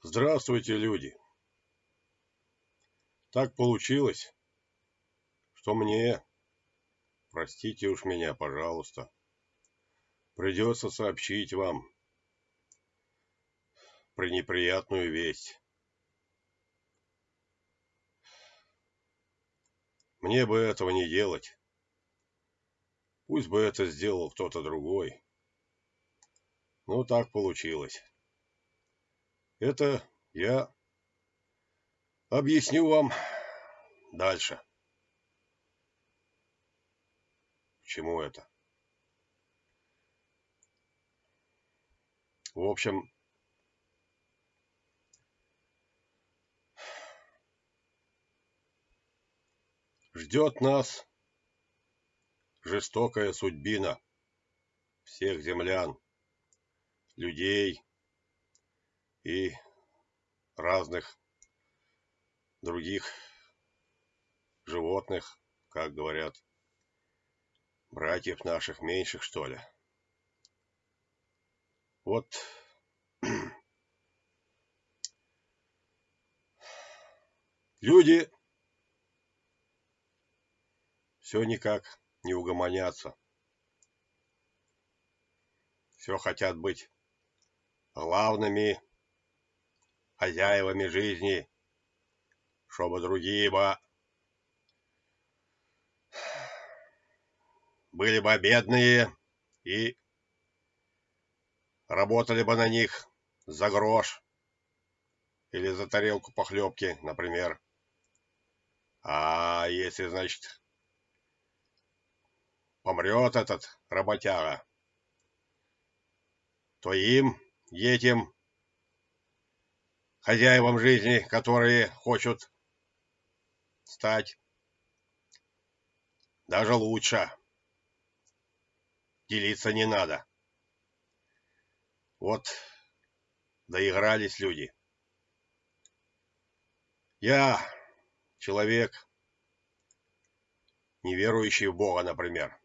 Здравствуйте, люди! Так получилось, что мне, простите уж меня, пожалуйста, придется сообщить вам про неприятную весть. Мне бы этого не делать. Пусть бы это сделал кто-то другой. Но так получилось. Это я объясню вам дальше. Чему это? В общем, ждет нас жестокая судьбина всех землян, людей, и разных других животных, как говорят, братьев наших меньших, что ли. Вот люди все никак не угомонятся. Все хотят быть главными хозяевами жизни, чтобы другие бы были бы бедные и работали бы на них за грош или за тарелку похлебки, например. А если, значит, помрет этот работяга, то им, этим хозяевам жизни, которые хочут стать даже лучше. Делиться не надо. Вот доигрались люди. Я человек, не верующий в Бога, например.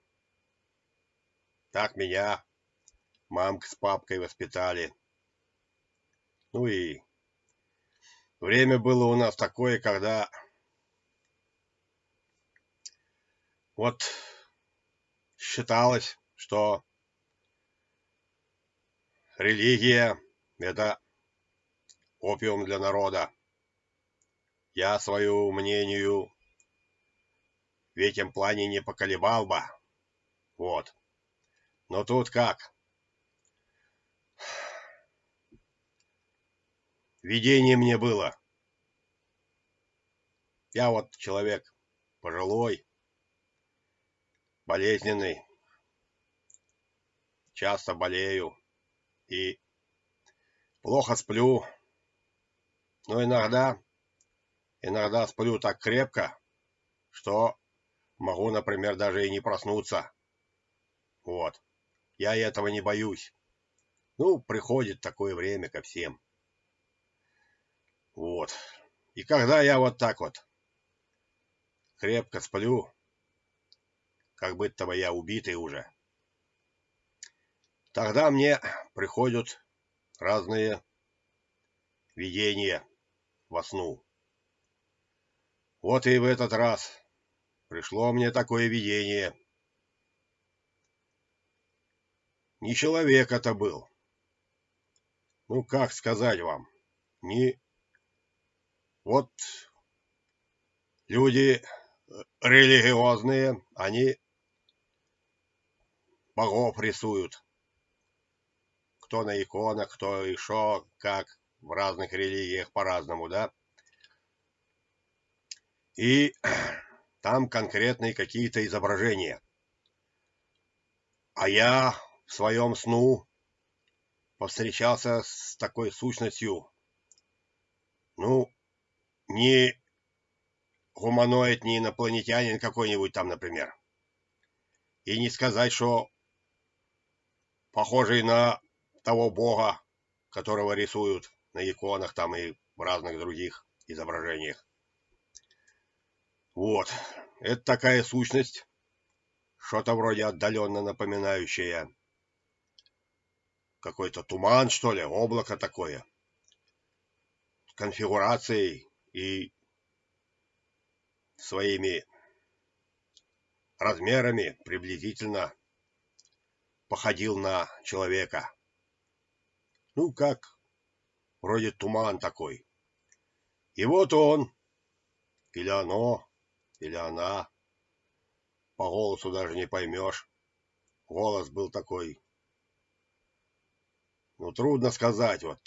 Так меня мамка с папкой воспитали. Ну и Время было у нас такое, когда вот считалось, что религия – это опиум для народа. Я свою мнению в этом плане не поколебал бы. Вот. Но тут как? Видение мне было. Я вот человек пожилой, болезненный, часто болею и плохо сплю. Но иногда, иногда сплю так крепко, что могу, например, даже и не проснуться. Вот. Я этого не боюсь. Ну, приходит такое время ко всем. Вот. И когда я вот так вот крепко сплю, как будто бы я убитый уже, тогда мне приходят разные видения во сну. Вот и в этот раз пришло мне такое видение. Не человек это был. Ну, как сказать вам, не вот люди э, религиозные, они богов рисуют. Кто на иконах, кто еще, как в разных религиях по-разному, да? И там конкретные какие-то изображения. А я в своем сну повстречался с такой сущностью. Ну, не гуманоид, не инопланетянин какой-нибудь там, например. И не сказать, что похожий на того бога, которого рисуют на иконах там и в разных других изображениях. Вот, это такая сущность, что-то вроде отдаленно напоминающее какой-то туман, что ли, облако такое. конфигурацией и своими размерами приблизительно походил на человека. Ну, как вроде туман такой. И вот он, или оно, или она, по голосу даже не поймешь. Голос был такой, ну, трудно сказать, вот,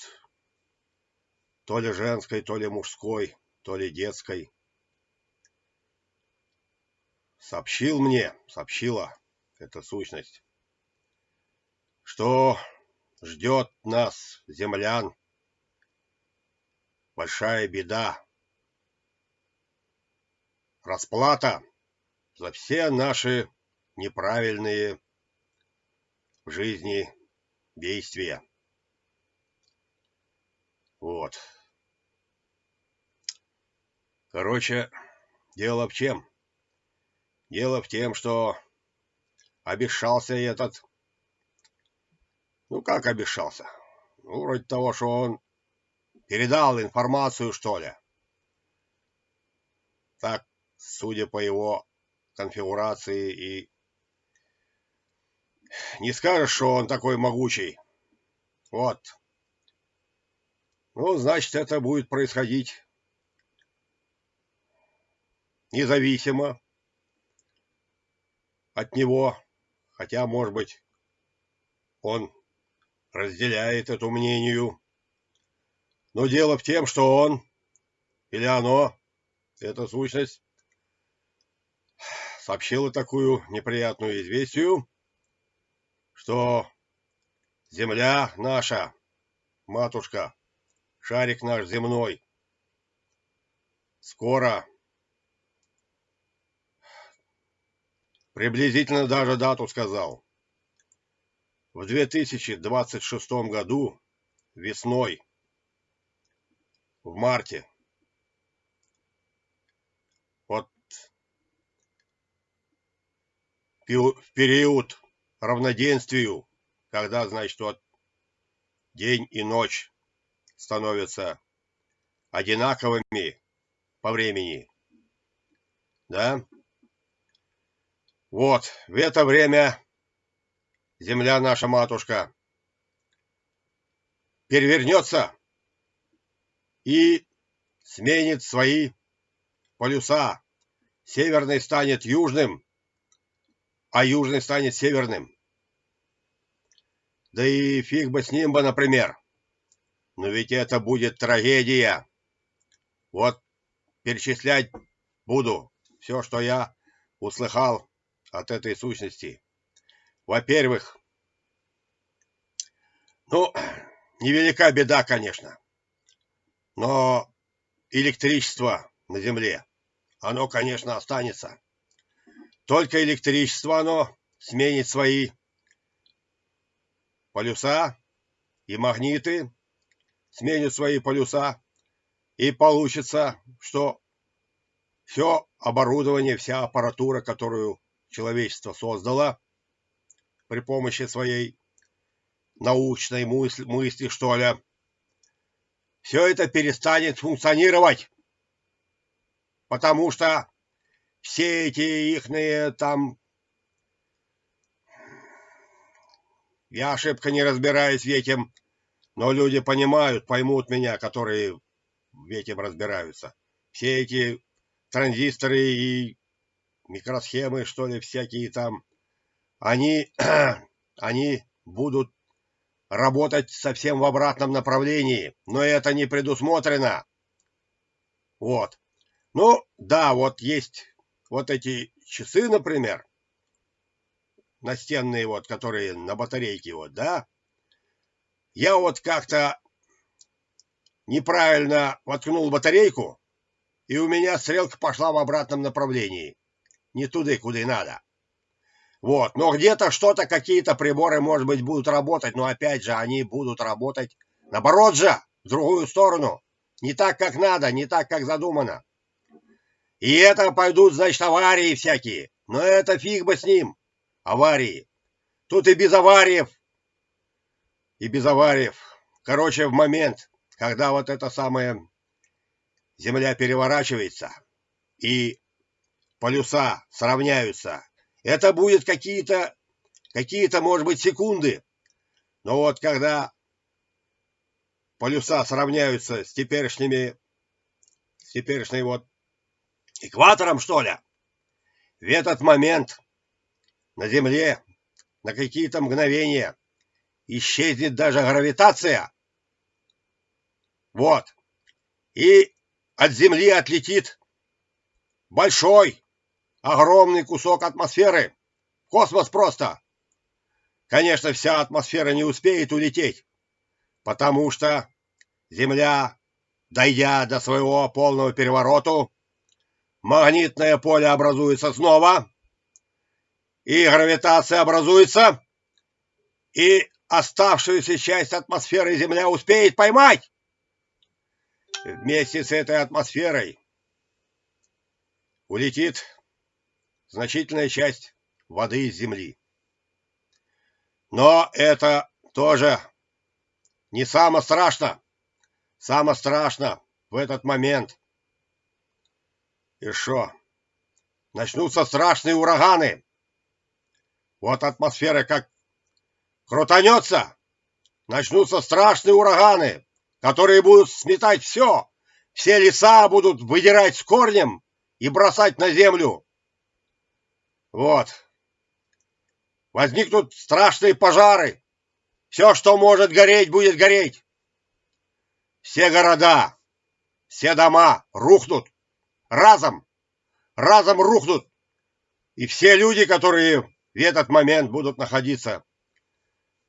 то ли женской, то ли мужской, то ли детской. Сообщил мне, сообщила эта сущность, что ждет нас, землян, большая беда. Расплата за все наши неправильные в жизни действия. Вот. Короче, дело в чем? Дело в том, что обещался этот... Ну, как обещался? Ну, вроде того, что он передал информацию, что ли. Так, судя по его конфигурации и... Не скажешь, что он такой могучий. Вот. Ну, значит, это будет происходить независимо от него, хотя, может быть, он разделяет эту мнению. Но дело в том, что он или оно, эта сущность, сообщила такую неприятную известию, что земля наша, матушка, шарик наш земной, скоро Приблизительно даже дату сказал. В 2026 году, весной, в марте. Вот в период равноденствию, когда, значит, вот день и ночь становятся одинаковыми по времени. Да? Вот, в это время земля наша матушка перевернется и сменит свои полюса. Северный станет южным, а южный станет северным. Да и фиг бы с ним бы, например. Но ведь это будет трагедия. Вот перечислять буду все, что я услыхал от этой сущности. Во-первых, ну, невелика беда, конечно, но электричество на Земле, оно, конечно, останется. Только электричество оно сменит свои полюса и магниты, сменят свои полюса, и получится, что все оборудование, вся аппаратура, которую человечество создало при помощи своей научной мысли, мысли что ли, все это перестанет функционировать. Потому что все эти ихные там... Я ошибка не разбираюсь в этом, но люди понимают, поймут меня, которые в этом разбираются. Все эти транзисторы и микросхемы, что ли, всякие там, они, они будут работать совсем в обратном направлении, но это не предусмотрено. Вот. Ну, да, вот есть вот эти часы, например, настенные вот, которые на батарейке вот, да. Я вот как-то неправильно воткнул батарейку, и у меня стрелка пошла в обратном направлении не туда, куда и надо. Вот, но где-то что-то, какие-то приборы, может быть, будут работать, но опять же, они будут работать наоборот же, в другую сторону. Не так, как надо, не так, как задумано. И это пойдут, значит, аварии всякие. Но это фиг бы с ним. Аварии. Тут и без авариев. И без авариев. Короче, в момент, когда вот это самое Земля переворачивается и полюса сравняются, это будет какие-то, какие-то, может быть, секунды. Но вот когда полюса сравняются с теперешними, с теперешней вот экватором, что ли, в этот момент на Земле на какие-то мгновения исчезнет даже гравитация. Вот. И от Земли отлетит большой, огромный кусок атмосферы. Космос просто. Конечно, вся атмосфера не успеет улететь, потому что Земля, дойдя до своего полного переворота, магнитное поле образуется снова, и гравитация образуется, и оставшуюся часть атмосферы Земля успеет поймать. Вместе с этой атмосферой улетит значительная часть воды из Земли. Но это тоже не самое страшно. Самое страшно в этот момент. И что? Начнутся страшные ураганы. Вот атмосфера как крутанется, начнутся страшные ураганы, которые будут сметать все. Все леса будут выдирать с корнем и бросать на землю. Вот. Возникнут страшные пожары. Все, что может гореть, будет гореть. Все города, все дома рухнут. Разом. Разом рухнут. И все люди, которые в этот момент будут находиться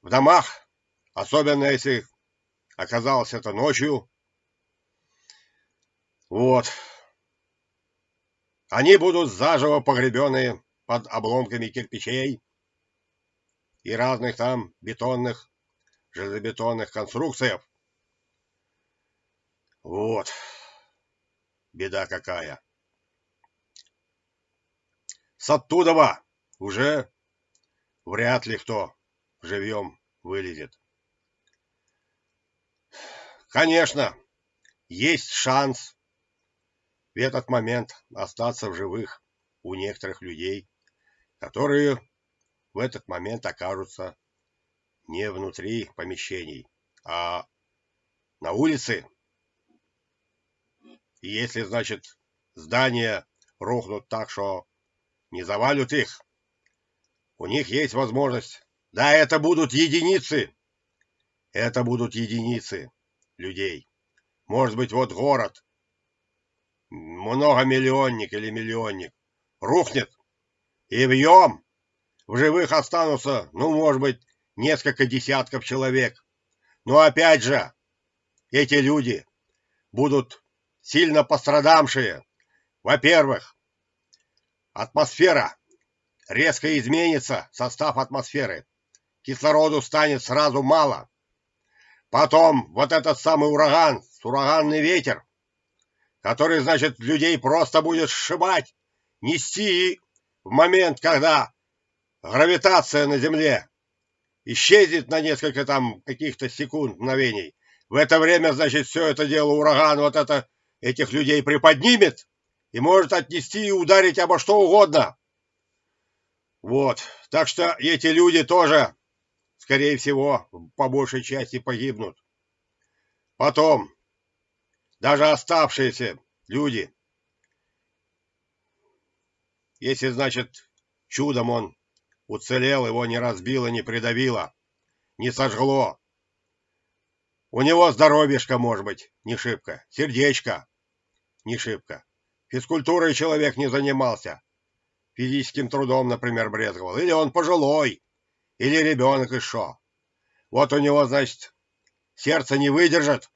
в домах, особенно если оказалось это ночью, вот, они будут заживо погребенные под обломками кирпичей и разных там бетонных, железобетонных конструкций. Вот. Беда какая. С оттуда уже вряд ли кто живьем вылезет. Конечно, есть шанс в этот момент остаться в живых у некоторых людей, которые в этот момент окажутся не внутри помещений, а на улице. И если, значит, здания рухнут так, что не завалят их, у них есть возможность. Да, это будут единицы. Это будут единицы людей. Может быть, вот город, многомиллионник или миллионник, рухнет, и вьем в живых останутся, ну, может быть, несколько десятков человек. Но опять же, эти люди будут сильно пострадавшие. Во-первых, атмосфера резко изменится, состав атмосферы. Кислороду станет сразу мало. Потом вот этот самый ураган, ураганный ветер, который, значит, людей просто будет сшибать, нести в момент, когда гравитация на Земле исчезнет на несколько там каких-то секунд, мгновений. В это время, значит, все это дело ураган вот это этих людей приподнимет и может отнести и ударить обо что угодно. Вот. Так что эти люди тоже, скорее всего, по большей части погибнут. Потом, даже оставшиеся люди, если, значит, чудом он уцелел, его не разбило, не придавило, не сожгло. У него здоровьишко, может быть, не шибко, сердечко не шибко. Физкультурой человек не занимался. Физическим трудом, например, брезговал. Или он пожилой, или ребенок еще. Вот у него, значит, сердце не выдержит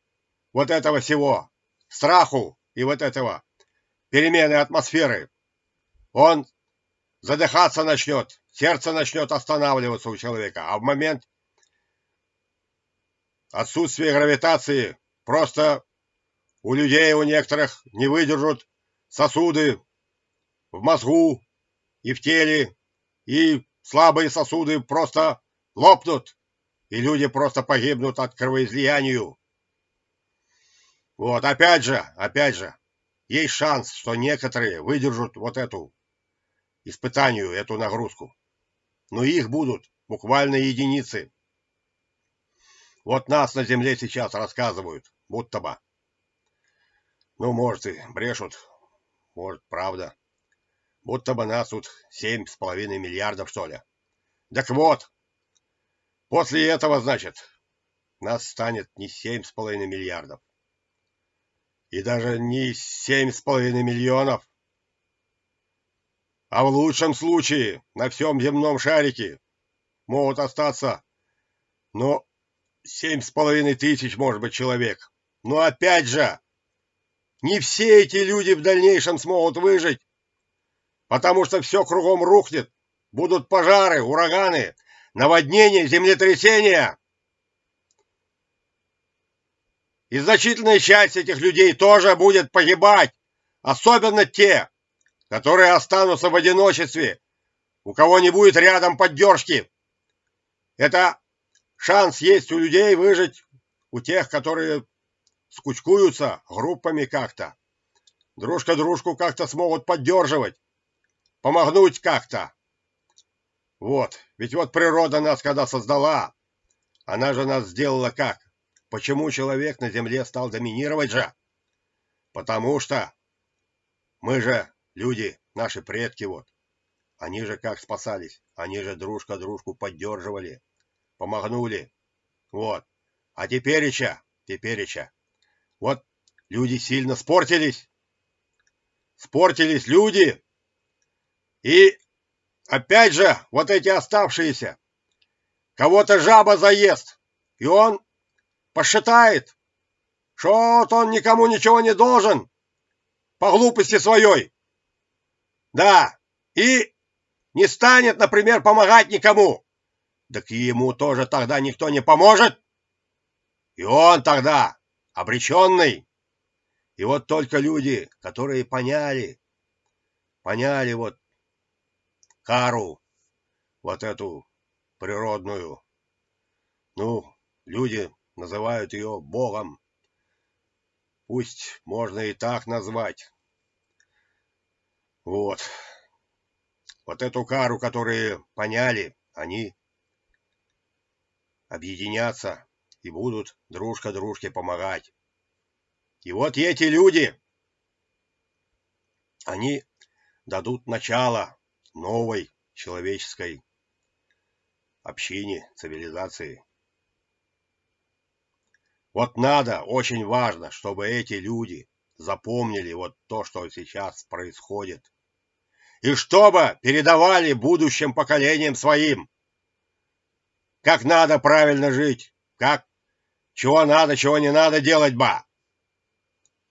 вот этого всего, страху и вот этого перемены атмосферы. Он задыхаться начнет, сердце начнет останавливаться у человека, а в момент отсутствия гравитации просто у людей у некоторых не выдержат сосуды в мозгу и в теле, и слабые сосуды просто лопнут, и люди просто погибнут от кровоизлиянию. Вот, опять же, опять же, есть шанс, что некоторые выдержат вот эту испытанию, эту нагрузку. Но их будут буквально единицы. Вот нас на земле сейчас рассказывают, будто бы. Ну, может, и брешут, может, правда. Будто бы нас тут семь с половиной миллиардов, что ли. Так вот, после этого, значит, нас станет не семь с половиной миллиардов. И даже не семь с половиной миллионов. А в лучшем случае на всем земном шарике могут остаться, ну, семь с половиной тысяч, может быть, человек. Но опять же, не все эти люди в дальнейшем смогут выжить, потому что все кругом рухнет. Будут пожары, ураганы, наводнения, землетрясения. И значительная часть этих людей тоже будет погибать, особенно те, которые останутся в одиночестве, у кого не будет рядом поддержки. Это шанс есть у людей выжить, у тех, которые скучкуются группами как-то. Дружка дружку как-то смогут поддерживать, помогнуть как-то. Вот, ведь вот природа нас когда создала, она же нас сделала как? Почему человек на земле стал доминировать же? Потому что мы же люди, наши предки вот. Они же как спасались? Они же дружка дружку поддерживали, помогнули. Вот. А тепереча, тепереча, вот люди сильно спортились. Спортились люди. И опять же, вот эти оставшиеся. Кого-то жаба заест. И он посчитает, что он никому ничего не должен. По глупости своей. Да. И не станет, например, помогать никому. Так ему тоже тогда никто не поможет. И он тогда обреченный. И вот только люди, которые поняли, поняли вот кару, вот эту природную, ну, люди называют ее Богом. Пусть можно и так назвать. Вот. Вот эту кару, которые поняли, они объединятся и будут дружка дружке помогать. И вот эти люди, они дадут начало новой человеческой общине, цивилизации. Вот надо, очень важно, чтобы эти люди запомнили вот то, что сейчас происходит. И чтобы передавали будущим поколениям своим, как надо правильно жить, как чего надо, чего не надо делать ба.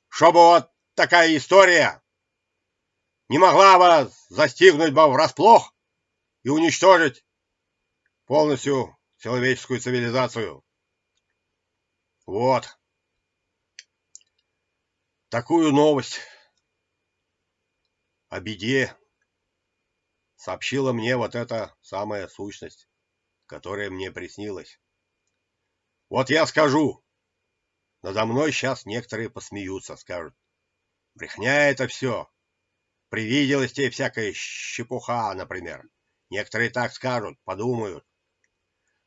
Чтобы вот такая история не могла вас застигнуть бы врасплох и уничтожить полностью человеческую цивилизацию. Вот. Такую новость о беде сообщила мне вот эта самая сущность, которая мне приснилась. Вот я скажу. Надо мной сейчас некоторые посмеются, скажут. Брехня это все. Привиделась тебе всякая щепуха, например. Некоторые так скажут, подумают.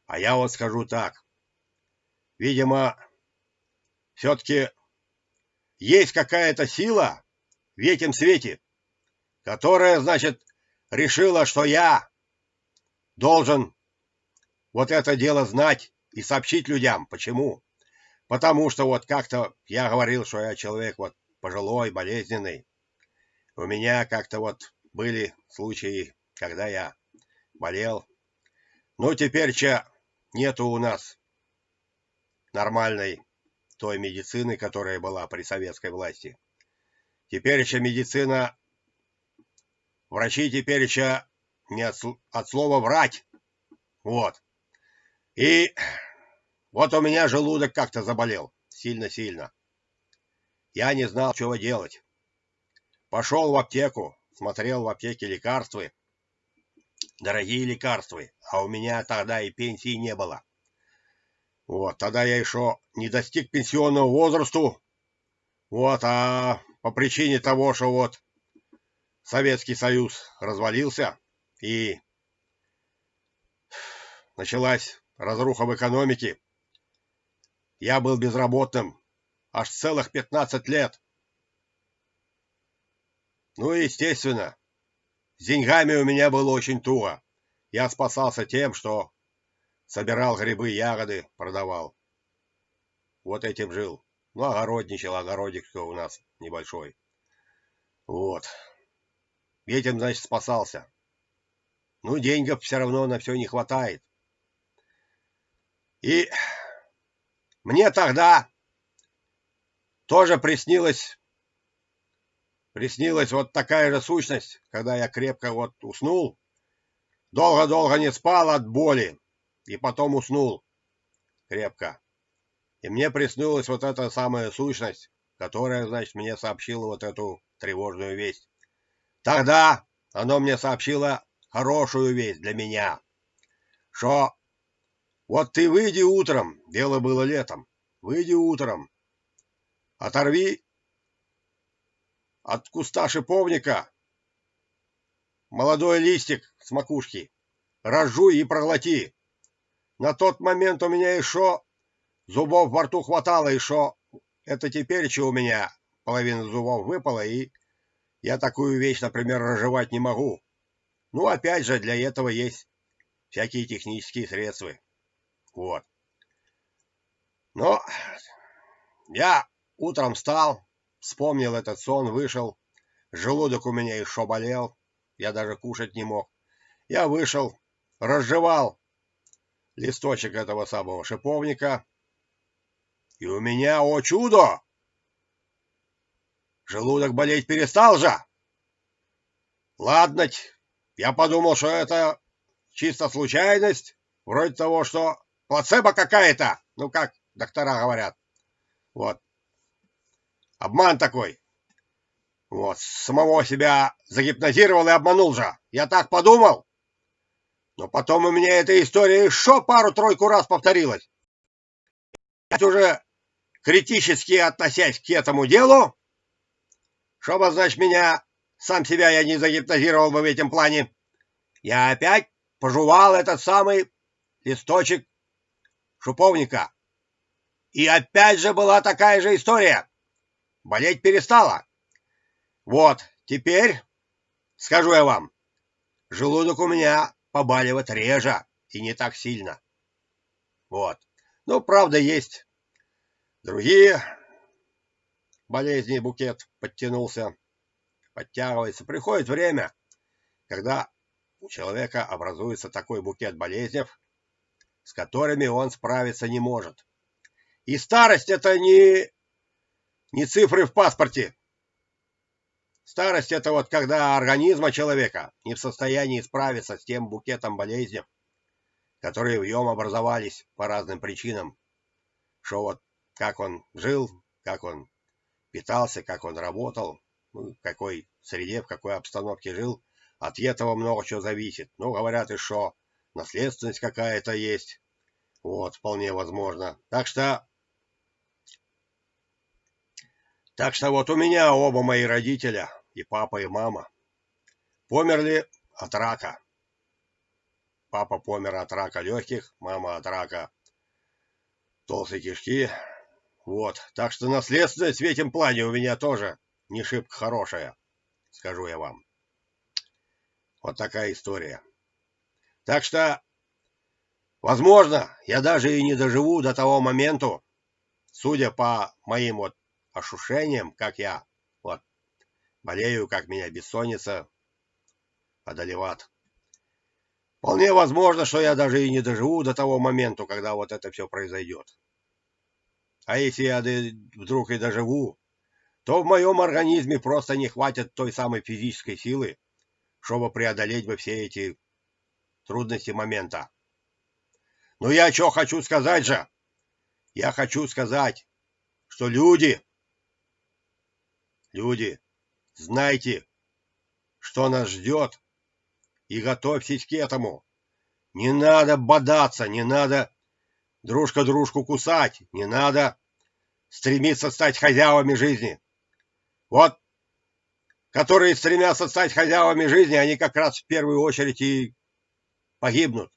А я вот скажу так. Видимо, все-таки есть какая-то сила в этом свете, которая, значит, решила, что я должен вот это дело знать и сообщить людям. Почему? Потому что вот как-то я говорил, что я человек вот пожилой, болезненный. У меня как-то вот были случаи, когда я болел. Ну, теперь че нету у нас нормальной той медицины, которая была при советской власти. Теперь еще медицина, врачи теперь еще не от, от слова врать. Вот. И вот у меня желудок как-то заболел. Сильно-сильно. Я не знал, чего делать. Пошел в аптеку, смотрел в аптеке лекарства. Дорогие лекарства, а у меня тогда и пенсии не было. Вот, тогда я еще не достиг пенсионного возрасту. Вот, а по причине того, что вот Советский Союз развалился и началась разруха в экономике. Я был безработным аж целых 15 лет. Ну и естественно, с деньгами у меня было очень туго. Я спасался тем, что собирал грибы, ягоды, продавал. Вот этим жил. Ну, огородничал, огородик что у нас небольшой. Вот. Этим, значит, спасался. Ну, денег все равно на все не хватает. И мне тогда тоже приснилось, приснилась вот такая же сущность, когда я крепко вот уснул, долго-долго не спал от боли, и потом уснул крепко. И мне приснилась вот эта самая сущность, которая, значит, мне сообщила вот эту тревожную весть. Тогда оно мне сообщило хорошую весть для меня, что вот ты выйди утром, дело было летом, выйди утром, оторви от куста шиповника молодой листик с макушки, разжуй и проглоти. На тот момент у меня еще зубов во рту хватало, еще это теперь, что у меня половина зубов выпала, и я такую вещь, например, разжевать не могу. Ну, опять же, для этого есть всякие технические средства. Вот. Но я утром встал, вспомнил этот сон, вышел. Желудок у меня еще болел. Я даже кушать не мог. Я вышел, разжевал листочек этого самого шиповника. И у меня, о чудо! Желудок болеть перестал же. Ладно, я подумал, что это чисто случайность, вроде того, что Плацебо какая-то. Ну, как доктора говорят. Вот. Обман такой. Вот. Самого себя загипнотировал и обманул же. Я так подумал. Но потом у меня эта история еще пару-тройку раз повторилась. Я уже критически относясь к этому делу, чтобы, значит, меня, сам себя я не загипнотировал бы в этом плане, я опять пожевал этот самый листочек шуповника. И опять же была такая же история. Болеть перестала. Вот, теперь, скажу я вам, желудок у меня побаливает реже и не так сильно. Вот. Ну, правда, есть другие болезни, букет подтянулся, подтягивается. Приходит время, когда у человека образуется такой букет болезней, с которыми он справиться не может. И старость это не, не цифры в паспорте. Старость это вот когда организма человека не в состоянии справиться с тем букетом болезней, которые в нем образовались по разным причинам. Что вот как он жил, как он питался, как он работал, ну, в какой среде, в какой обстановке жил, от этого много чего зависит. Ну, говорят и что наследственность какая-то есть. Вот, вполне возможно. Так что... Так что вот у меня оба мои родителя, и папа, и мама, померли от рака. Папа помер от рака легких, мама от рака толстой кишки. Вот, так что наследственность в этом плане у меня тоже не шибко хорошая, скажу я вам. Вот такая история. Так что Возможно, я даже и не доживу до того момента, судя по моим вот ощущениям, как я вот болею, как меня бессонница одолевает. Вполне возможно, что я даже и не доживу до того момента, когда вот это все произойдет. А если я вдруг и доживу, то в моем организме просто не хватит той самой физической силы, чтобы преодолеть бы все эти трудности момента. Но я что хочу сказать же? Я хочу сказать, что люди, люди, знайте, что нас ждет, и готовьтесь к этому. Не надо бодаться, не надо дружка дружку кусать, не надо стремиться стать хозяевами жизни. Вот, которые стремятся стать хозяевами жизни, они как раз в первую очередь и погибнут.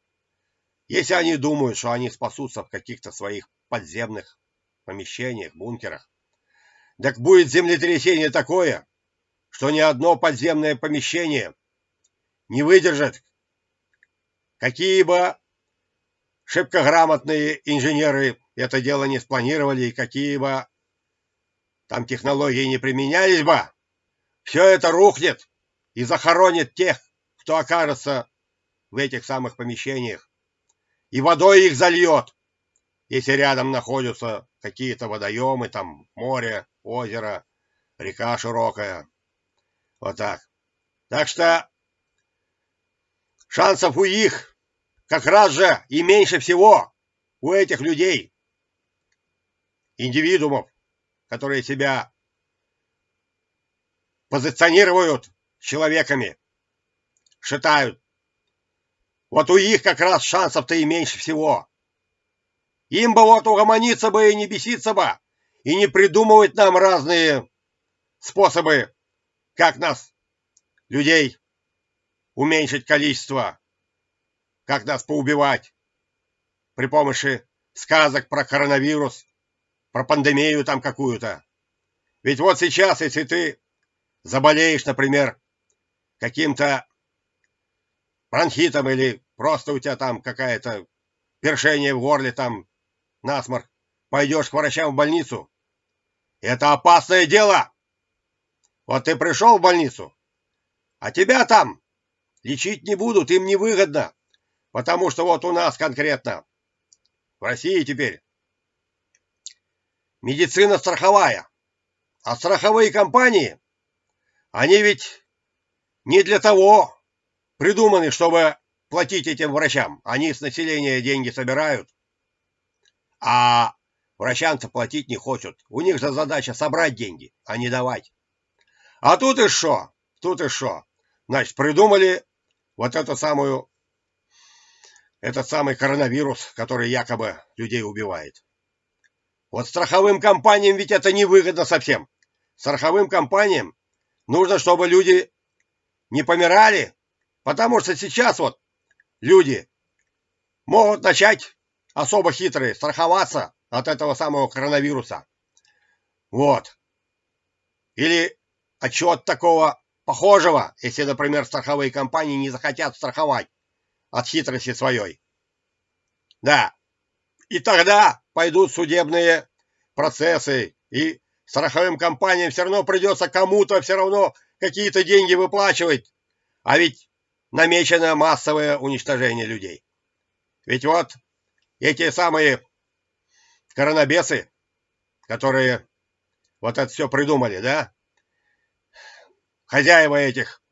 Если они думают, что они спасутся в каких-то своих подземных помещениях, бункерах, так будет землетрясение такое, что ни одно подземное помещение не выдержит, какие бы шибко грамотные инженеры это дело не спланировали, и какие бы там технологии не применялись бы, все это рухнет и захоронит тех, кто окажется в этих самых помещениях, и водой их зальет, если рядом находятся какие-то водоемы, там море, озеро, река широкая. Вот так. Так что шансов у их как раз же и меньше всего у этих людей, индивидуумов, которые себя позиционируют человеками, считают. Вот у них как раз шансов-то и меньше всего. Им бы вот угомониться бы и не беситься бы, и не придумывать нам разные способы, как нас, людей, уменьшить количество, как нас поубивать при помощи сказок про коронавирус, про пандемию там какую-то. Ведь вот сейчас, если ты заболеешь, например, каким-то бронхитом или просто у тебя там какая-то першение в горле, там насморк, пойдешь к врачам в больницу. Это опасное дело. Вот ты пришел в больницу, а тебя там лечить не будут, им невыгодно. Потому что вот у нас конкретно, в России теперь, медицина страховая. А страховые компании, они ведь не для того придуманы, чтобы платить этим врачам. Они с населения деньги собирают, а врачам-то платить не хотят. У них же задача собрать деньги, а не давать. А тут и что? Тут и что? Значит, придумали вот эту самую, этот самый коронавирус, который якобы людей убивает. Вот страховым компаниям ведь это невыгодно совсем. Страховым компаниям нужно, чтобы люди не помирали, потому что сейчас вот люди могут начать особо хитрые страховаться от этого самого коронавируса. Вот. Или отчет такого похожего, если, например, страховые компании не захотят страховать от хитрости своей. Да, и тогда пойдут судебные процессы, и страховым компаниям все равно придется кому-то все равно какие-то деньги выплачивать. А ведь намечено массовое уничтожение людей. Ведь вот эти самые коронабесы, которые вот это все придумали, да, хозяева этих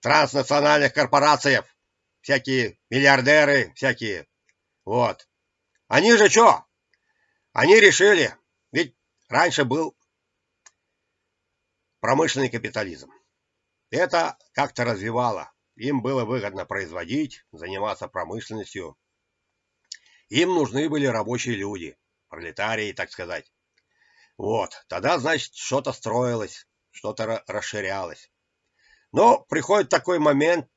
транснациональных корпораций, всякие миллиардеры, всякие, вот. Они же что? Они решили, ведь раньше был промышленный капитализм. Это как-то развивало. Им было выгодно производить, заниматься промышленностью. Им нужны были рабочие люди, пролетарии, так сказать. Вот, тогда, значит, что-то строилось, что-то расширялось. Но приходит такой момент,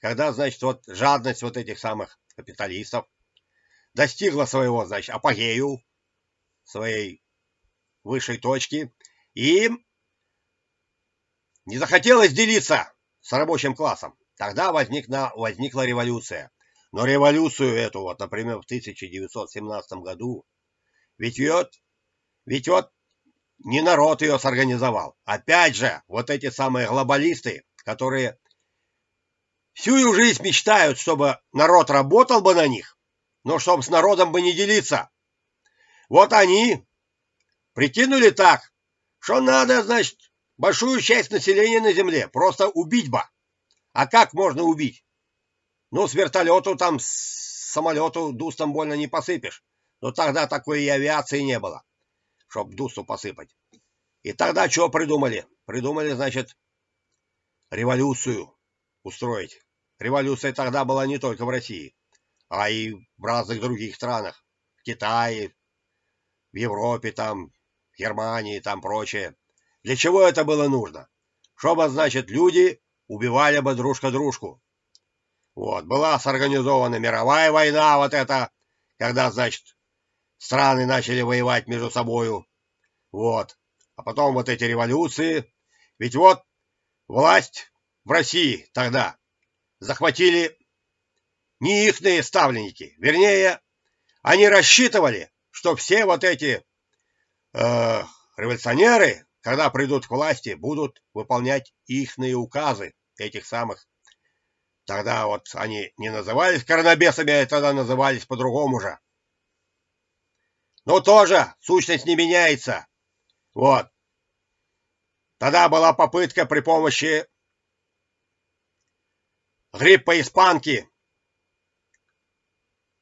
когда, значит, вот жадность вот этих самых капиталистов достигла своего, значит, апогею, своей высшей точки, и им не захотелось делиться с рабочим классом. Тогда возникла, возникла революция. Но революцию эту, вот, например, в 1917 году, ведь вот, ведь вот не народ ее сорганизовал. Опять же, вот эти самые глобалисты, которые всю жизнь мечтают, чтобы народ работал бы на них, но чтобы с народом бы не делиться. Вот они прикинули так, что надо, значит, большую часть населения на земле просто убить бы. А как можно убить? Ну, с вертолету там, с самолету дустом больно не посыпешь. Но тогда такой и авиации не было чтоб дусу посыпать. И тогда что придумали? Придумали, значит, революцию устроить. Революция тогда была не только в России, а и в разных других странах. В Китае, в Европе, там, в Германии, там прочее. Для чего это было нужно? Чтобы, значит, люди убивали бы дружка дружку. Вот, была сорганизована мировая война, вот это, когда, значит, страны начали воевать между собою. Вот. А потом вот эти революции. Ведь вот власть в России тогда захватили не ихные ставленники. Вернее, они рассчитывали, что все вот эти э, революционеры, когда придут к власти, будут выполнять ихные указы этих самых. Тогда вот они не назывались коронабесами, а тогда назывались по-другому же. Но тоже сущность не меняется. Вот. Тогда была попытка при помощи гриппа испанки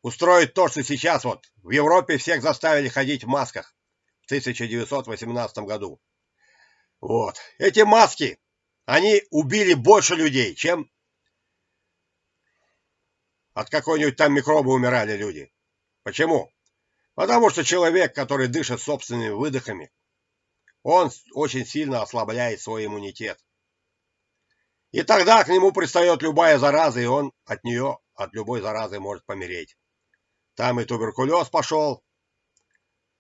устроить то, что сейчас вот в Европе всех заставили ходить в масках в 1918 году. Вот. Эти маски, они убили больше людей, чем от какой-нибудь там микроба умирали люди. Почему? Потому что человек, который дышит собственными выдохами, он очень сильно ослабляет свой иммунитет. И тогда к нему пристает любая зараза, и он от нее, от любой заразы может помереть. Там и туберкулез пошел.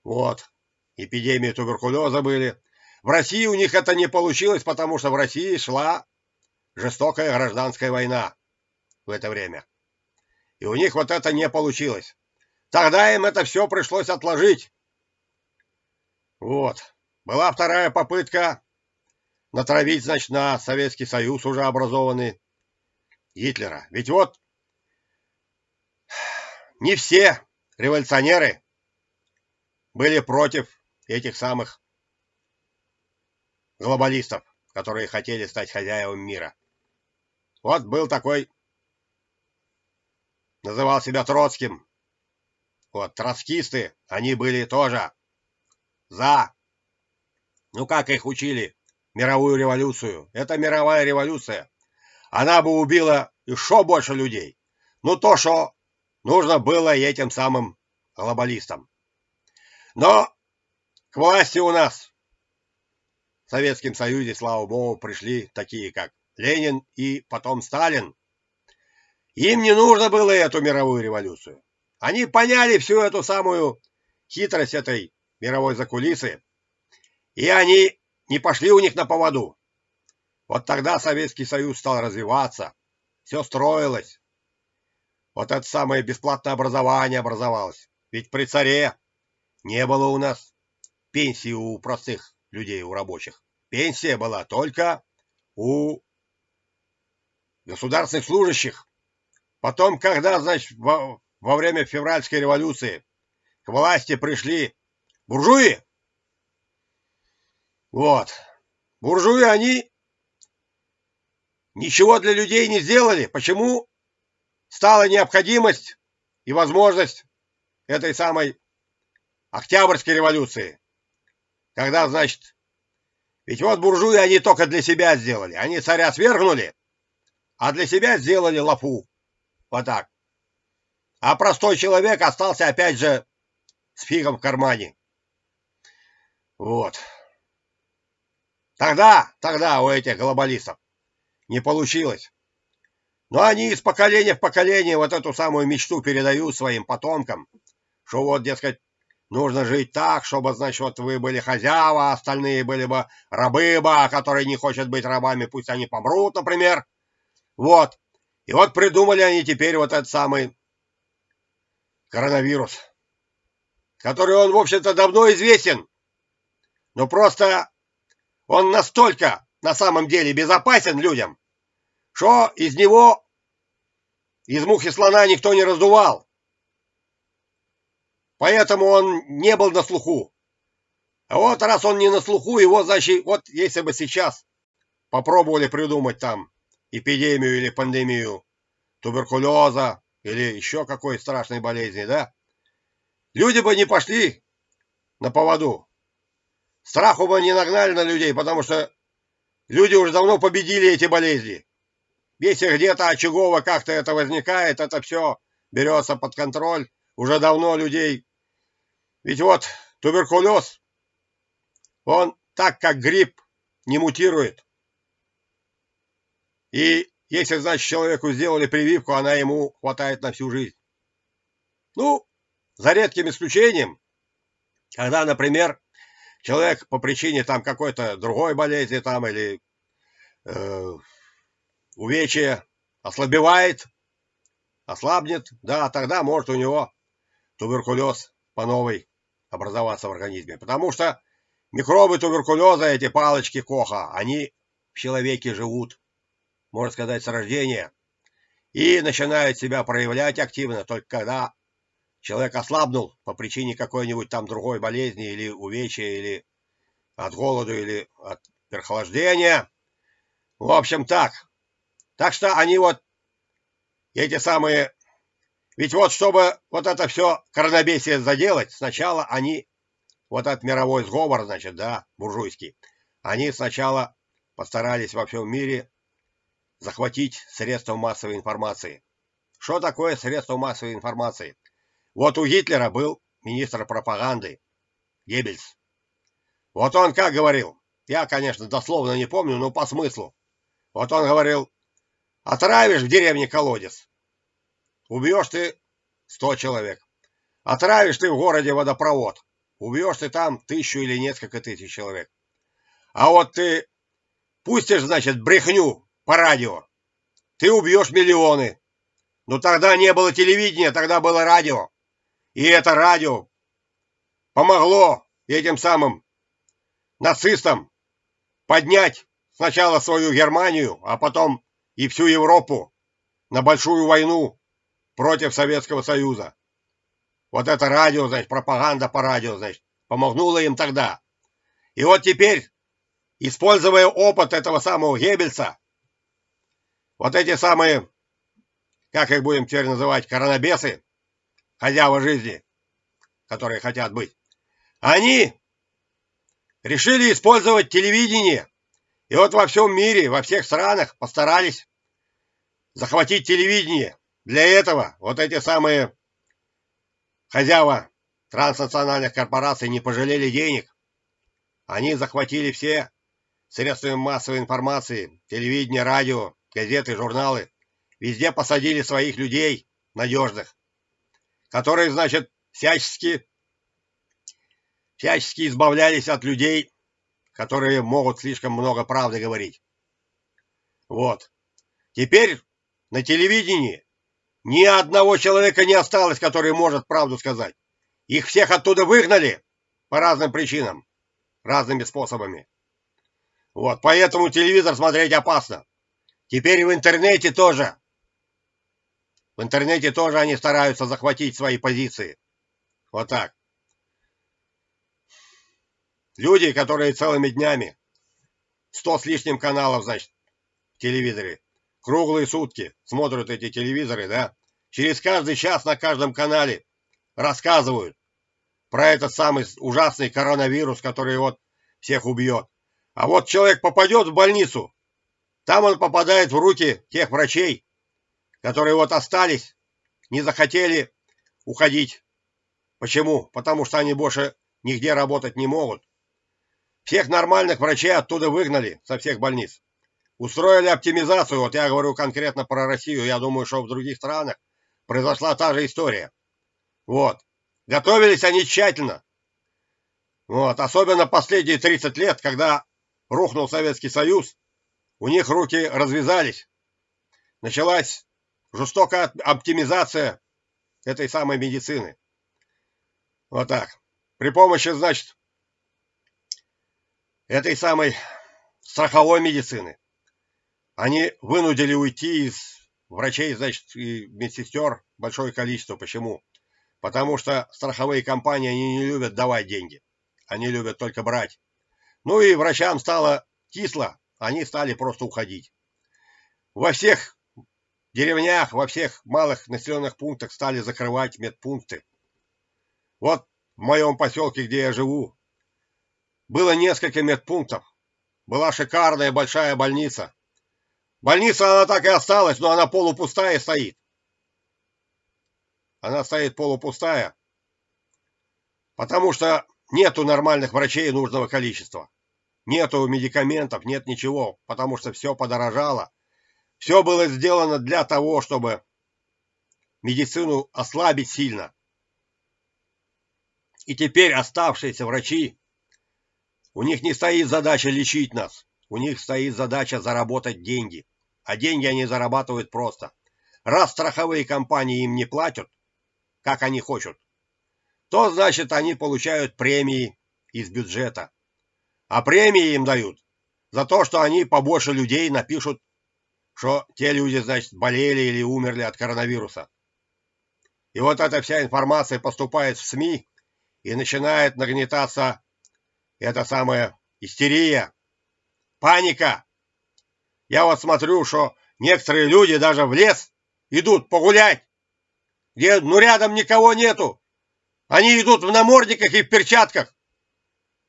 Вот. Эпидемии туберкулеза были. В России у них это не получилось, потому что в России шла жестокая гражданская война в это время. И у них вот это не получилось. Тогда им это все пришлось отложить. Вот. Была вторая попытка натравить, значит, на Советский Союз уже образованный Гитлера. Ведь вот не все революционеры были против этих самых глобалистов, которые хотели стать хозяевами мира. Вот был такой, называл себя Троцким. Вот, троцкисты, они были тоже за ну как их учили? Мировую революцию. Это мировая революция. Она бы убила еще больше людей. Ну то, что нужно было этим самым глобалистам. Но к власти у нас в Советском Союзе, слава богу, пришли такие, как Ленин и потом Сталин. Им не нужно было эту мировую революцию. Они поняли всю эту самую хитрость этой мировой закулисы и они не пошли у них на поводу. Вот тогда Советский Союз стал развиваться, все строилось. Вот это самое бесплатное образование образовалось. Ведь при царе не было у нас пенсии у простых людей, у рабочих. Пенсия была только у государственных служащих. Потом, когда, значит, во, во время февральской революции к власти пришли буржуи, вот. Буржуи, они ничего для людей не сделали. Почему стала необходимость и возможность этой самой Октябрьской революции? Когда, значит, ведь вот буржуи они только для себя сделали. Они царя свергнули, а для себя сделали лапу. Вот так. А простой человек остался опять же с фигом в кармане. Вот. Тогда, тогда у этих глобалистов не получилось. Но они из поколения в поколение вот эту самую мечту передают своим потомкам, что вот, дескать, нужно жить так, чтобы, значит, вот вы были хозяева, а остальные были бы рабы бы, а которые не хотят быть рабами, пусть они помрут, например. Вот. И вот придумали они теперь вот этот самый коронавирус, который он, в общем-то, давно известен. Но просто он настолько на самом деле безопасен людям, что из него, из мухи слона никто не раздувал. Поэтому он не был на слуху. А вот раз он не на слуху, его, значит, вот если бы сейчас попробовали придумать там эпидемию или пандемию туберкулеза или еще какой страшной болезни, да, люди бы не пошли на поводу. Страху бы не нагнали на людей, потому что люди уже давно победили эти болезни. Если где-то очагово как-то это возникает, это все берется под контроль. Уже давно людей... Ведь вот туберкулез, он так как грипп не мутирует. И если, значит, человеку сделали прививку, она ему хватает на всю жизнь. Ну, за редким исключением, когда, например, человек по причине там какой-то другой болезни там или э, увечья ослабевает, ослабнет, да, тогда может у него туберкулез по новой образоваться в организме. Потому что микробы туберкулеза, эти палочки Коха, они в человеке живут, можно сказать, с рождения. И начинают себя проявлять активно только когда человек ослабнул по причине какой-нибудь там другой болезни или увечья, или от голода, или от переохлаждения. В общем, так. Так что они вот, эти самые ведь вот чтобы вот это все коронабесие заделать, сначала они, вот этот мировой сговор, значит, да, буржуйский, они сначала постарались во всем мире захватить средства массовой информации. Что такое средство массовой информации? Вот у Гитлера был министр пропаганды Геббельс. Вот он как говорил, я, конечно, дословно не помню, но по смыслу. Вот он говорил, отравишь в деревне колодец, Убьешь ты сто человек. Отравишь ты в городе водопровод. Убьешь ты там тысячу или несколько тысяч человек. А вот ты пустишь, значит, брехню по радио. Ты убьешь миллионы. Но тогда не было телевидения, тогда было радио. И это радио помогло этим самым нацистам поднять сначала свою Германию, а потом и всю Европу на большую войну против Советского Союза. Вот это радио, значит, пропаганда по радио, значит, помогнула им тогда. И вот теперь, используя опыт этого самого Геббельса, вот эти самые, как их будем теперь называть, коронабесы, хозяева жизни, которые хотят быть, они решили использовать телевидение. И вот во всем мире, во всех странах постарались захватить телевидение. Для этого вот эти самые хозяева транснациональных корпораций не пожалели денег. Они захватили все средства массовой информации, телевидение, радио, газеты, журналы. Везде посадили своих людей надежных, которые, значит, всячески, всячески избавлялись от людей, которые могут слишком много правды говорить. Вот. Теперь на телевидении ни одного человека не осталось, который может правду сказать. Их всех оттуда выгнали по разным причинам, разными способами. Вот, поэтому телевизор смотреть опасно. Теперь в интернете тоже. В интернете тоже они стараются захватить свои позиции. Вот так. Люди, которые целыми днями, сто с лишним каналов, значит, в телевизоре, круглые сутки смотрят эти телевизоры, да, через каждый час на каждом канале рассказывают про этот самый ужасный коронавирус, который вот всех убьет. А вот человек попадет в больницу, там он попадает в руки тех врачей, которые вот остались, не захотели уходить. Почему? Потому что они больше нигде работать не могут. Всех нормальных врачей оттуда выгнали со всех больниц. Устроили оптимизацию, вот я говорю конкретно про Россию, я думаю, что в других странах произошла та же история. Вот. Готовились они тщательно. Вот. Особенно последние 30 лет, когда рухнул Советский Союз, у них руки развязались. Началась жестокая оптимизация этой самой медицины. Вот так. При помощи, значит, этой самой страховой медицины они вынудили уйти из врачей, значит, и медсестер большое количество. Почему? Потому что страховые компании, они не любят давать деньги. Они любят только брать. Ну и врачам стало кисло, они стали просто уходить. Во всех деревнях, во всех малых населенных пунктах стали закрывать медпункты. Вот в моем поселке, где я живу, было несколько медпунктов. Была шикарная большая больница. Больница, она так и осталась, но она полупустая стоит. Она стоит полупустая, потому что нету нормальных врачей нужного количества. Нету медикаментов, нет ничего, потому что все подорожало. Все было сделано для того, чтобы медицину ослабить сильно. И теперь оставшиеся врачи, у них не стоит задача лечить нас, у них стоит задача заработать деньги. А деньги они зарабатывают просто. Раз страховые компании им не платят, как они хотят, то значит они получают премии из бюджета. А премии им дают за то, что они побольше людей напишут, что те люди, значит, болели или умерли от коронавируса. И вот эта вся информация поступает в СМИ, и начинает нагнетаться эта самая истерия, паника. Я вот смотрю, что некоторые люди даже в лес идут погулять, где ну рядом никого нету. Они идут в намордниках и в перчатках.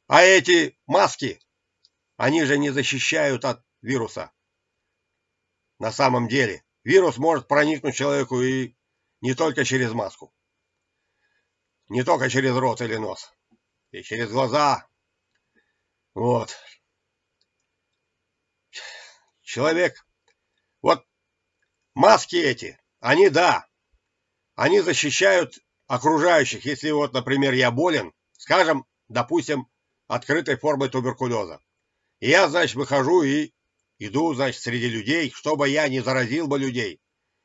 А эти маски, они же не защищают от вируса. На самом деле, вирус может проникнуть человеку и не только через маску. Не только через рот или нос. И через глаза. Вот. Человек. Вот маски эти, они да, они защищают окружающих. Если вот, например, я болен, скажем, допустим, открытой формой туберкулеза. И я, значит, выхожу и иду, значит, среди людей, чтобы я не заразил бы людей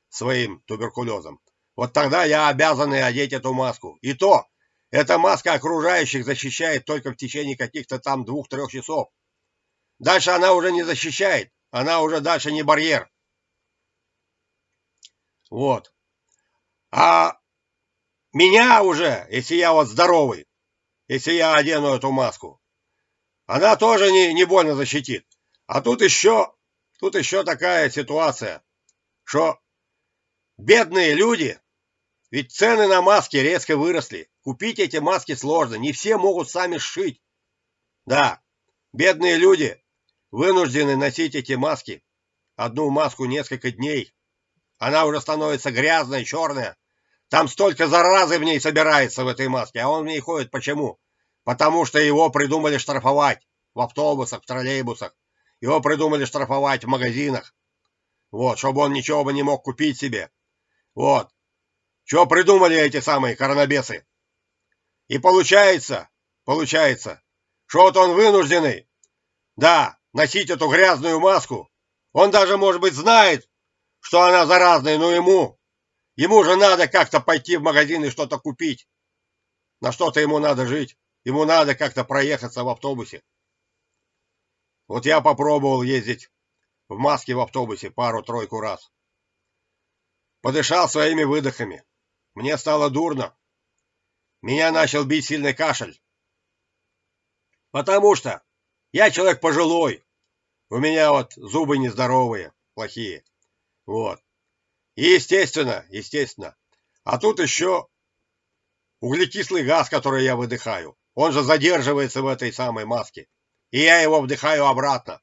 своим туберкулезом. Вот тогда я обязан и одеть эту маску. И то, эта маска окружающих защищает только в течение каких-то там двух-трех часов. Дальше она уже не защищает, она уже дальше не барьер. Вот. А меня уже, если я вот здоровый, если я одену эту маску, она тоже не, не больно защитит. А тут еще, тут еще такая ситуация, что бедные люди, ведь цены на маски резко выросли. Купить эти маски сложно, не все могут сами сшить. Да, бедные люди вынуждены носить эти маски. Одну маску несколько дней. Она уже становится грязная, черная. Там столько заразы в ней собирается в этой маске, а он в ней ходит. Почему? Потому что его придумали штрафовать в автобусах, в троллейбусах. Его придумали штрафовать в магазинах. Вот, чтобы он ничего бы не мог купить себе. Вот. Что придумали эти самые коронабесы? И получается, получается, что вот он вынужденный, да, носить эту грязную маску. Он даже, может быть, знает, что она заразная, но ему, ему же надо как-то пойти в магазин и что-то купить. На что-то ему надо жить. Ему надо как-то проехаться в автобусе. Вот я попробовал ездить в маске в автобусе пару-тройку раз. Подышал своими выдохами. Мне стало дурно. Меня начал бить сильный кашель. Потому что я человек пожилой. У меня вот зубы нездоровые, плохие. Вот. Естественно, естественно. А тут еще углекислый газ, который я выдыхаю. Он же задерживается в этой самой маске. И я его вдыхаю обратно.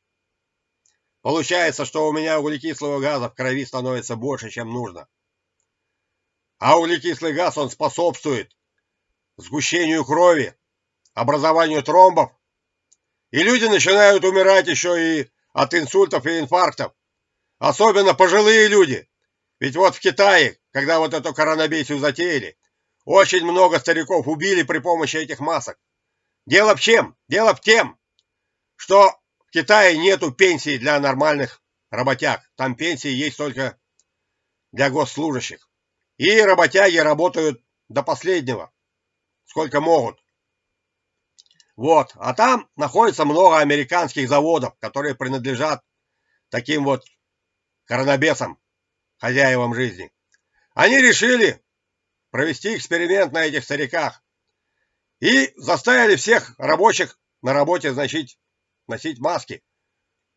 Получается, что у меня углекислого газа в крови становится больше, чем нужно. А углекислый газ, он способствует сгущению крови, образованию тромбов. И люди начинают умирать еще и от инсультов и инфарктов. Особенно пожилые люди. Ведь вот в Китае, когда вот эту коронабесию затеяли, очень много стариков убили при помощи этих масок. Дело в чем? Дело в тем, что в Китае нету пенсий для нормальных работяг. Там пенсии есть только для госслужащих. И работяги работают до последнего, сколько могут. Вот, а там находится много американских заводов, которые принадлежат таким вот коронабесам, хозяевам жизни. Они решили провести эксперимент на этих стариках и заставили всех рабочих на работе, значит, носить маски.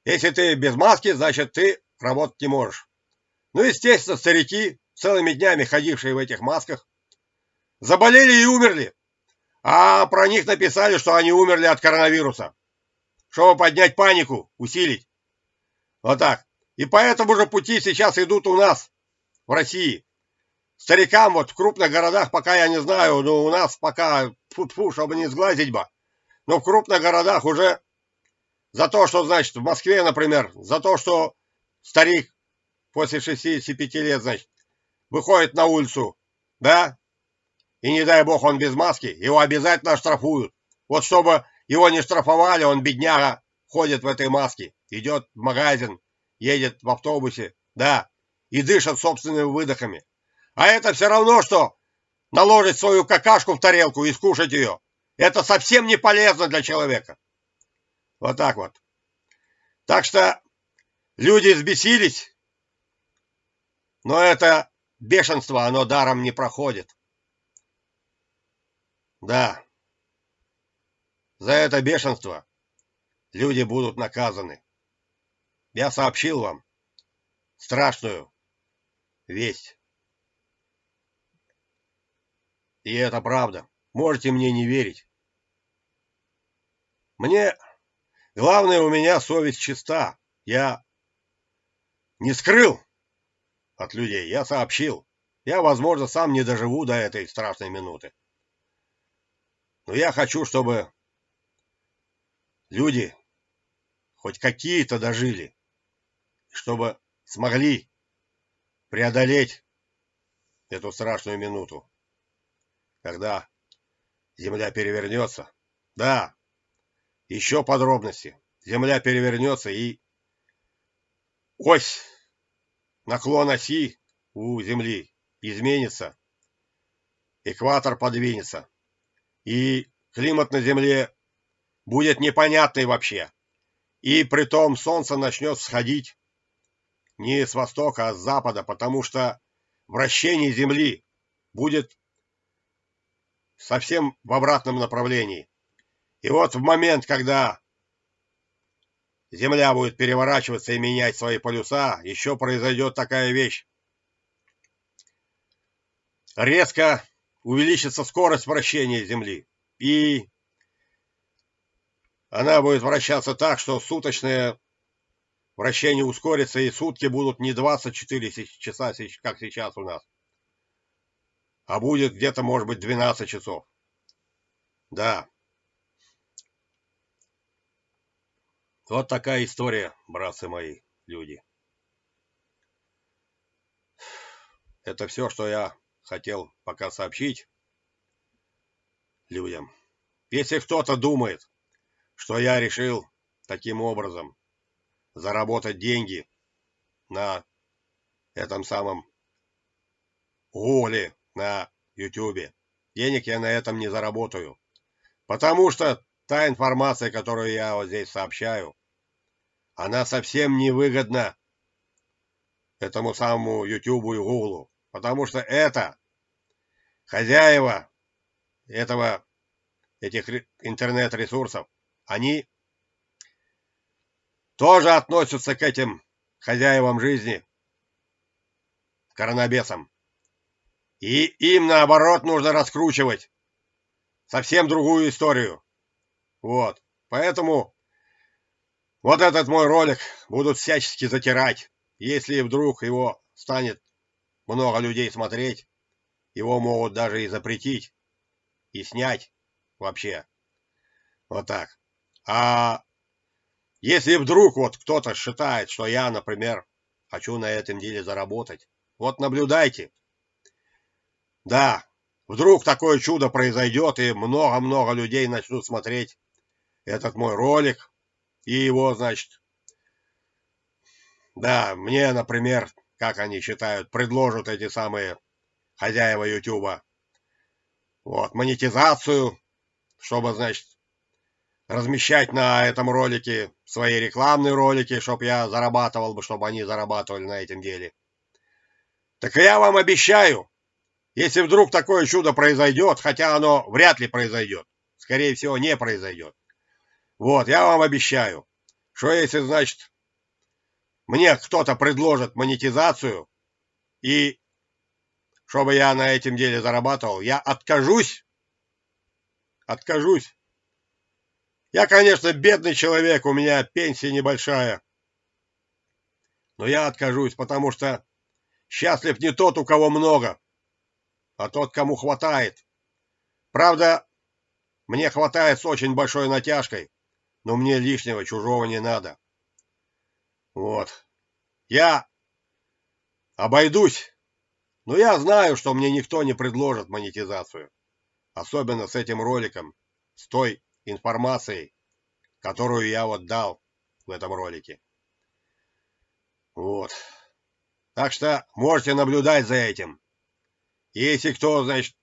Если ты без маски, значит, ты работать не можешь. Ну, естественно, старики целыми днями ходившие в этих масках, заболели и умерли. А про них написали, что они умерли от коронавируса. Чтобы поднять панику, усилить. Вот так. И по этому же пути сейчас идут у нас, в России. Старикам вот в крупных городах, пока я не знаю, но у нас пока, фу-фу, чтобы не сглазить бы, но в крупных городах уже За то, что, значит, в Москве, например, за то, что старик после 65 лет, значит, выходит на улицу, да, и не дай бог он без маски, его обязательно оштрафуют. Вот чтобы его не штрафовали, он, бедняга, ходит в этой маске, идет в магазин, едет в автобусе, да, и дышит собственными выдохами. А это все равно, что наложить свою какашку в тарелку и скушать ее. Это совсем не полезно для человека. Вот так вот. Так что люди взбесились, но это бешенство, оно даром не проходит. Да, за это бешенство люди будут наказаны. Я сообщил вам страшную весть. И это правда. Можете мне не верить. Мне... Главное, у меня совесть чиста. Я не скрыл от людей. Я сообщил. Я, возможно, сам не доживу до этой страшной минуты. Но я хочу, чтобы люди хоть какие-то дожили, чтобы смогли преодолеть эту страшную минуту когда земля перевернется. Да, еще подробности. Земля перевернется и ось, наклон оси у Земли изменится, экватор подвинется, и климат на Земле будет непонятный вообще. И при том солнце начнет сходить не с востока, а с запада, потому что вращение Земли будет совсем в обратном направлении. И вот в момент, когда Земля будет переворачиваться и менять свои полюса, еще произойдет такая вещь. Резко увеличится скорость вращения Земли. И она будет вращаться так, что суточное вращение ускорится, и сутки будут не 24 часа, как сейчас у нас, а будет где-то, может быть, 12 часов. Да. Вот такая история, братцы мои, люди. Это все, что я хотел пока сообщить людям. Если кто-то думает, что я решил таким образом заработать деньги на этом самом голе на YouTube. Денег я на этом не заработаю. Потому что та информация, которую я вот здесь сообщаю, она совсем не выгодна этому самому YouTube и Google. Потому что это хозяева этого, этих интернет-ресурсов, они тоже относятся к этим хозяевам жизни, коронабесам. И им, наоборот, нужно раскручивать совсем другую историю. Вот. Поэтому вот этот мой ролик будут всячески затирать. Если вдруг его станет много людей смотреть, его могут даже и запретить, и снять вообще. Вот так. А если вдруг вот кто-то считает, что я, например, хочу на этом деле заработать, вот наблюдайте. Да, вдруг такое чудо произойдет, и много-много людей начнут смотреть этот мой ролик, и его, значит, да, мне, например, как они считают, предложат эти самые хозяева Ютуба, вот, монетизацию, чтобы, значит, размещать на этом ролике свои рекламные ролики, чтобы я зарабатывал бы, чтобы они зарабатывали на этом деле. Так я вам обещаю, если вдруг такое чудо произойдет, хотя оно вряд ли произойдет, скорее всего, не произойдет. Вот, я вам обещаю, что если, значит, мне кто-то предложит монетизацию, и чтобы я на этом деле зарабатывал, я откажусь, откажусь. Я, конечно, бедный человек, у меня пенсия небольшая, но я откажусь, потому что счастлив не тот, у кого много, а тот, кому хватает. Правда, мне хватает с очень большой натяжкой, но мне лишнего чужого не надо. Вот. Я обойдусь, но я знаю, что мне никто не предложит монетизацию. Особенно с этим роликом, с той информацией, которую я вот дал в этом ролике. Вот. Так что можете наблюдать за этим. Если кто, значит,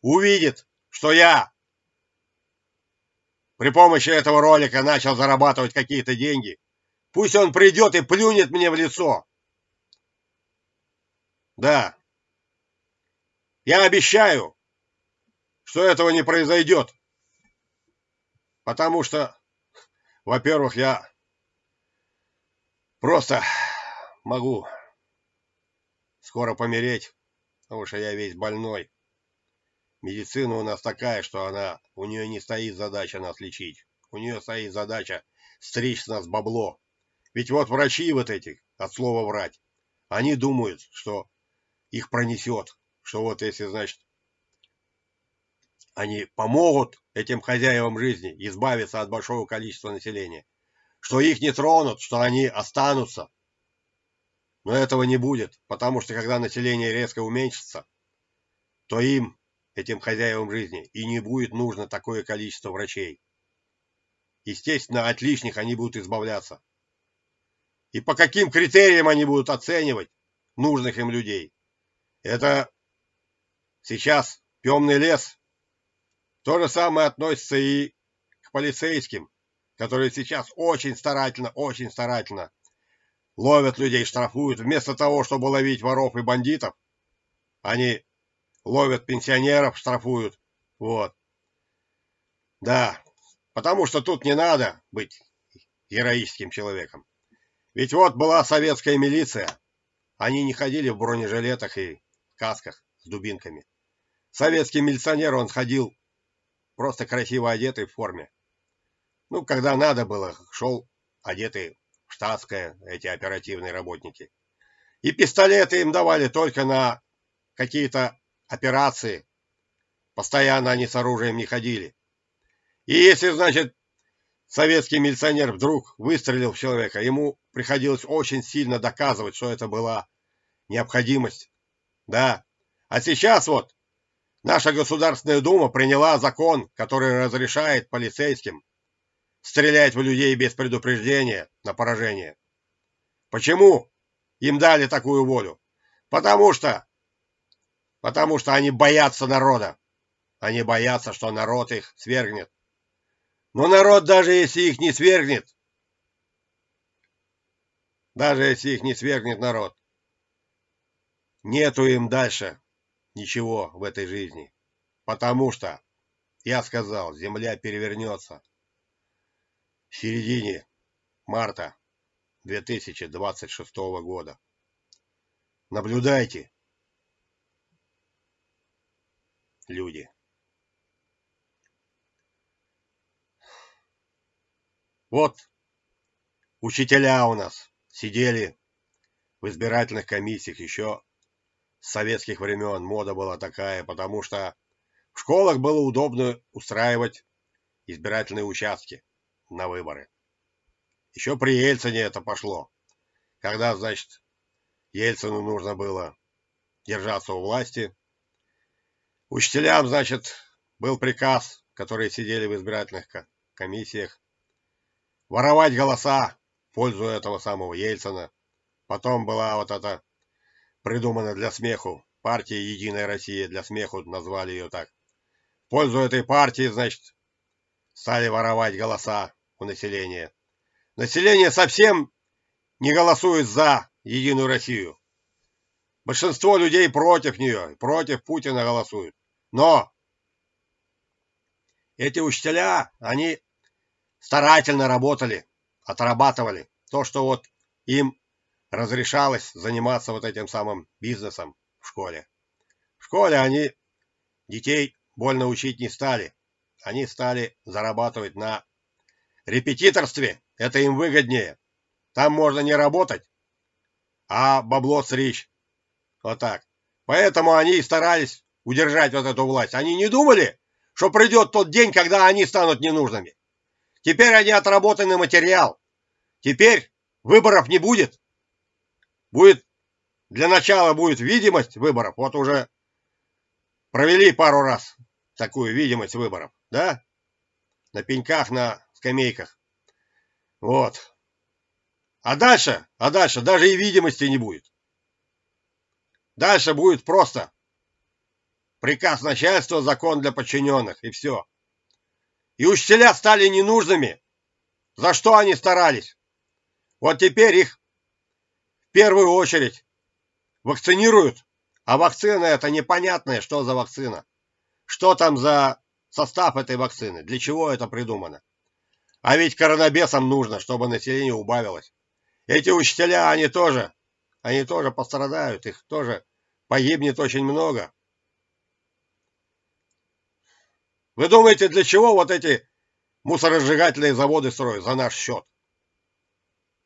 увидит, что я при помощи этого ролика начал зарабатывать какие-то деньги, пусть он придет и плюнет мне в лицо. Да. Я обещаю, что этого не произойдет. Потому что, во-первых, я просто могу скоро помереть, потому что я весь больной. Медицина у нас такая, что она, у нее не стоит задача нас лечить. У нее стоит задача стричь нас бабло. Ведь вот врачи вот эти, от слова врать, они думают, что их пронесет, что вот если, значит, они помогут этим хозяевам жизни избавиться от большого количества населения, что их не тронут, что они останутся, но этого не будет, потому что когда население резко уменьшится, то им, этим хозяевам жизни, и не будет нужно такое количество врачей. Естественно, от лишних они будут избавляться. И по каким критериям они будут оценивать нужных им людей? Это сейчас темный лес. То же самое относится и к полицейским, которые сейчас очень старательно, очень старательно ловят людей, штрафуют. Вместо того, чтобы ловить воров и бандитов, они ловят пенсионеров, штрафуют. Вот. Да, потому что тут не надо быть героическим человеком. Ведь вот была советская милиция. Они не ходили в бронежилетах и касках с дубинками. Советский милиционер, он ходил просто красиво одетый в форме. Ну, когда надо было, шел одетый штатское, эти оперативные работники. И пистолеты им давали только на какие-то операции. Постоянно они с оружием не ходили. И если, значит, советский милиционер вдруг выстрелил в человека, ему приходилось очень сильно доказывать, что это была необходимость. Да. А сейчас вот наша Государственная Дума приняла закон, который разрешает полицейским стрелять в людей без предупреждения на поражение. Почему им дали такую волю? Потому что потому что они боятся народа. Они боятся, что народ их свергнет. Но народ, даже если их не свергнет, даже если их не свергнет народ, нету им дальше ничего в этой жизни. Потому что, я сказал, земля перевернется в середине марта 2026 года. Наблюдайте, люди. Вот учителя у нас сидели в избирательных комиссиях еще с советских времен. Мода была такая, потому что в школах было удобно устраивать избирательные участки на выборы. Еще при Ельцине это пошло. Когда, значит, Ельцину нужно было держаться у власти. Учителям, значит, был приказ, которые сидели в избирательных комиссиях, воровать голоса в пользу этого самого Ельцина. Потом была вот эта придумана для смеху партия «Единая Россия», для смеху назвали ее так. В пользу этой партии, значит, стали воровать голоса у населения. Население совсем не голосует за Единую Россию. Большинство людей против нее, против Путина голосуют. Но эти учителя, они старательно работали, отрабатывали то, что вот им разрешалось заниматься вот этим самым бизнесом в школе. В школе они детей больно учить не стали. Они стали зарабатывать на репетиторстве это им выгоднее. Там можно не работать, а бабло сричь. Вот так. Поэтому они и старались удержать вот эту власть. Они не думали, что придет тот день, когда они станут ненужными. Теперь они отработанный материал. Теперь выборов не будет. Будет, для начала будет видимость выборов. Вот уже провели пару раз такую видимость выборов, да? На пеньках, на скамейках. Вот. А дальше, а дальше даже и видимости не будет. Дальше будет просто приказ начальства, закон для подчиненных, и все. И учителя стали ненужными. За что они старались? Вот теперь их в первую очередь вакцинируют, а вакцина это непонятное, что за вакцина. Что там за состав этой вакцины, для чего это придумано. А ведь коронабесам нужно, чтобы население убавилось. Эти учителя, они тоже, они тоже пострадают, их тоже погибнет очень много. Вы думаете, для чего вот эти мусоросжигательные заводы строят? За наш счет.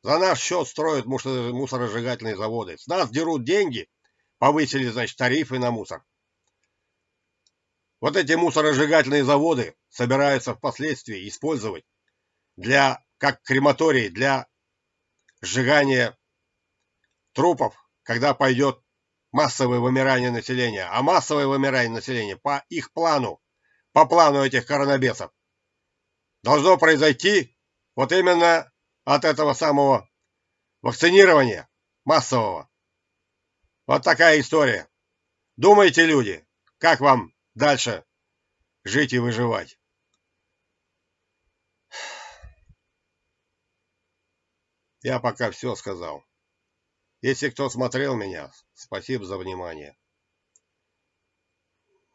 За наш счет строят мусоросжигательные заводы. С нас дерут деньги, повысили, значит, тарифы на мусор. Вот эти мусоросжигательные заводы собираются впоследствии использовать для, как крематорий для сжигания трупов, когда пойдет массовое вымирание населения. А массовое вымирание населения по их плану по плану этих коронабесов, должно произойти вот именно от этого самого вакцинирования массового. Вот такая история. Думайте, люди, как вам дальше жить и выживать. Я пока все сказал. Если кто смотрел меня, спасибо за внимание.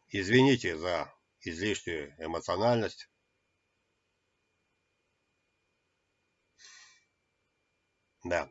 Извините за излишнюю эмоциональность. Да.